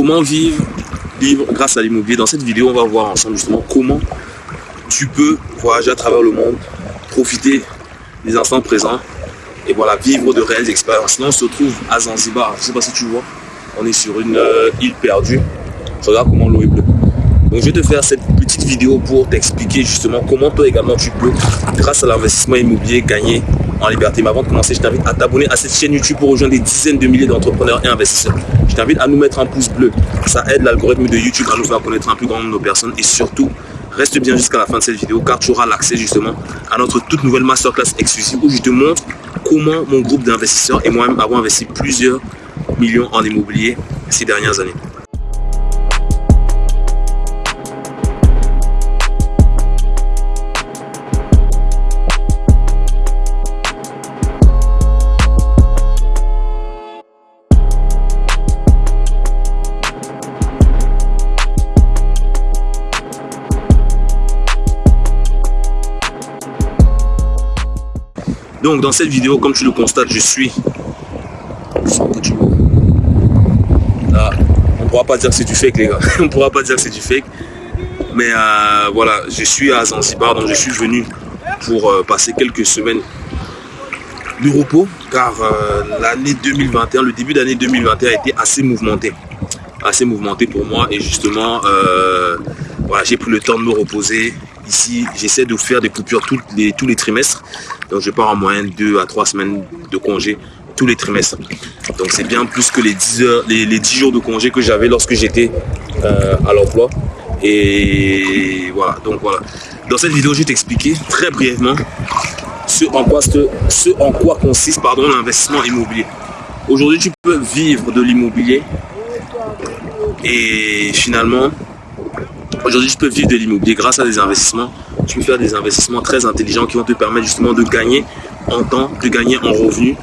comment vivre, vivre grâce à l'immobilier. Dans cette vidéo, on va voir ensemble justement comment tu peux voyager à travers le monde, profiter des instants présents et voilà, vivre de réelles expériences. Là, on se trouve à Zanzibar. Je sais pas si tu vois, on est sur une euh, île perdue. Regarde comment l'eau est bleue. Donc je vais te faire cette petite vidéo pour t'expliquer justement comment toi également tu peux, grâce à l'investissement immobilier, gagner en liberté. Mais avant de commencer, je t'invite à t'abonner à cette chaîne YouTube pour rejoindre des dizaines de milliers d'entrepreneurs et investisseurs. Je t'invite à nous mettre un pouce bleu. Ça aide l'algorithme de YouTube à nous faire connaître un plus grand nombre de personnes et surtout, reste bien jusqu'à la fin de cette vidéo car tu auras l'accès justement à notre toute nouvelle masterclass exclusive où je te montre comment mon groupe d'investisseurs et moi-même avons investi plusieurs millions en immobilier ces dernières années. Donc dans cette vidéo, comme tu le constates, je suis Là, on pourra pas dire que c'est du fake les gars. on pourra pas dire que c'est du fake. Mais euh, voilà, je suis à Zanzibar, donc je suis venu pour euh, passer quelques semaines de repos, car euh, l'année 2021, le début d'année 2021 a été assez mouvementé. Assez mouvementé pour moi et justement, voilà, j'ai pris le temps de me reposer. Ici, j'essaie de faire des coupures les, tous les trimestres. Donc je pars en moyenne 2 à 3 semaines de congé tous les trimestres. Donc c'est bien plus que les 10, heures, les, 10 jours de congé que j'avais lorsque j'étais euh, à l'emploi. Et voilà, donc voilà. Dans cette vidéo, je vais t'expliquer très brièvement ce en quoi, ce, en quoi consiste l'investissement immobilier. Aujourd'hui, tu peux vivre de l'immobilier et finalement, aujourd'hui, tu peux vivre de l'immobilier grâce à des investissements tu peux faire des investissements très intelligents qui vont te permettre justement de gagner en temps, de gagner en revenus.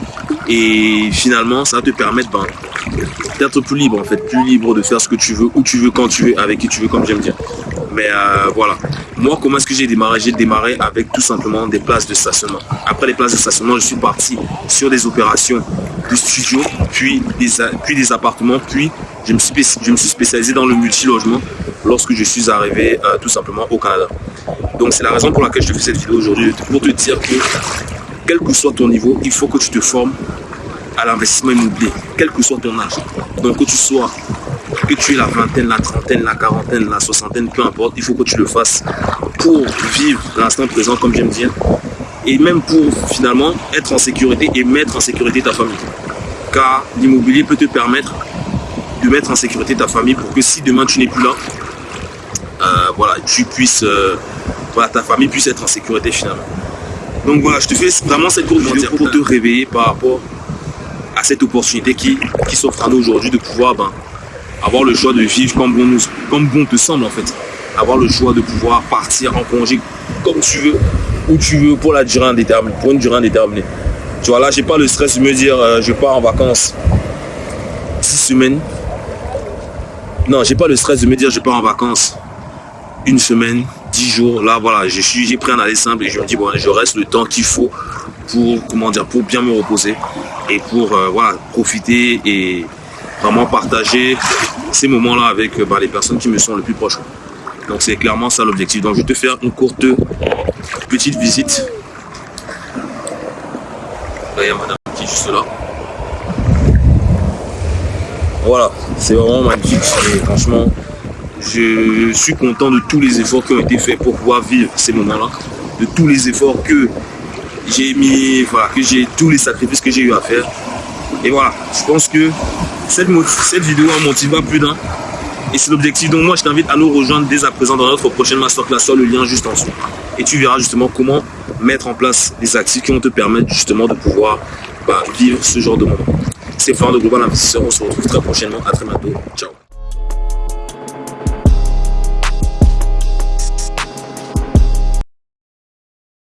Et finalement, ça va te permettre ben, d'être plus libre en fait, plus libre de faire ce que tu veux, où tu veux, quand tu veux, avec qui tu veux, comme j'aime dire. Mais euh, voilà. Moi, comment est-ce que j'ai démarré? J'ai démarré avec tout simplement des places de stationnement. Après les places de stationnement, je suis parti sur des opérations de studio, puis des, puis des appartements, puis je me, suis, spécialisé dans le multi-logement lorsque je suis arrivé euh, tout simplement au Canada. Donc c'est la raison pour laquelle je te fais cette vidéo aujourd'hui, pour te dire que quel que soit ton niveau, il faut que tu te formes à l'investissement immobilier, quel que soit ton âge. Donc que tu sois, que tu aies la vingtaine, la trentaine, la quarantaine, la soixantaine, peu importe, il faut que tu le fasses pour vivre l'instant présent, comme j'aime dire, et même pour finalement être en sécurité et mettre en sécurité ta famille. Car l'immobilier peut te permettre de mettre en sécurité ta famille pour que si demain tu n'es plus là, euh, voilà, tu puisses, euh, voilà, ta famille puisse être en sécurité finalement. Donc voilà, je te fais vraiment cette courte vidéo pour te réveiller par rapport à cette opportunité qui, qui s'offre à nous aujourd'hui de pouvoir ben, avoir le choix de vivre comme bon, nous, comme bon te semble en fait. Avoir le choix de pouvoir partir en congé comme tu veux, où tu veux pour la durée indéterminée, pour une durée indéterminée. Tu vois là, j'ai pas le stress de me dire euh, je pars en vacances 6 semaines. Non, j'ai pas le stress de me dire je pars en vacances une semaine, dix jours. Là, voilà, j'ai pris un aller simple et je me dis, bon, je reste le temps qu'il faut pour, comment dire, pour bien me reposer et pour euh, voilà, profiter et vraiment partager ces moments-là avec euh, bah, les personnes qui me sont le plus proches. Donc c'est clairement ça l'objectif. Donc je vais te faire une courte petite visite. Là, il y a madame qui est juste là. Voilà, c'est vraiment magnifique et franchement, je suis content de tous les efforts qui ont été faits pour pouvoir vivre ces moments-là, de tous les efforts que j'ai mis, voilà, que j'ai tous les sacrifices que j'ai eu à faire. Et voilà, je pense que cette, cette vidéo a motivé plus d'un. Et c'est l'objectif. Donc moi, je t'invite à nous rejoindre dès à présent dans notre prochaine masterclass sur le lien juste en dessous. Et tu verras justement comment mettre en place des actifs qui vont te permettre justement de pouvoir bah, vivre ce genre de moment. C'est Florent de Global Investisseur. On se retrouve très prochainement. À très bientôt. Ciao.